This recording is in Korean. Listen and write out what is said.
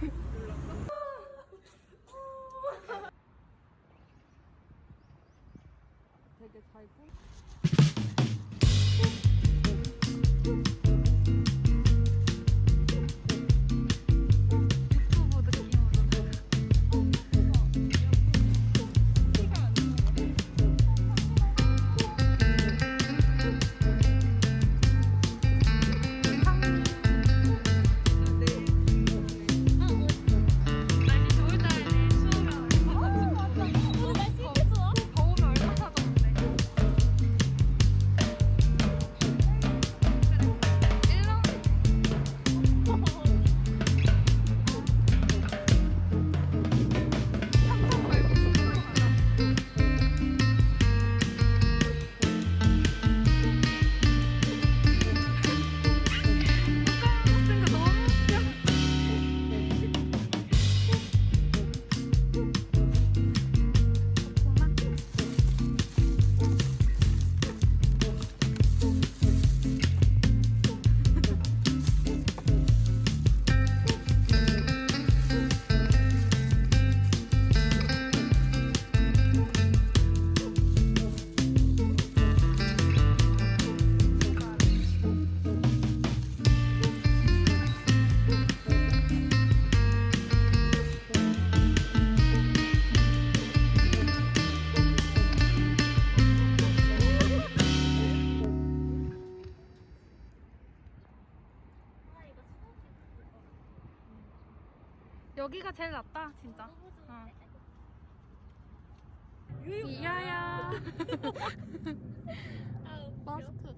되게 잘 꾸. 여기가 제일 낫다 진짜. 어, 어. 네. 이야야 아, 마스크.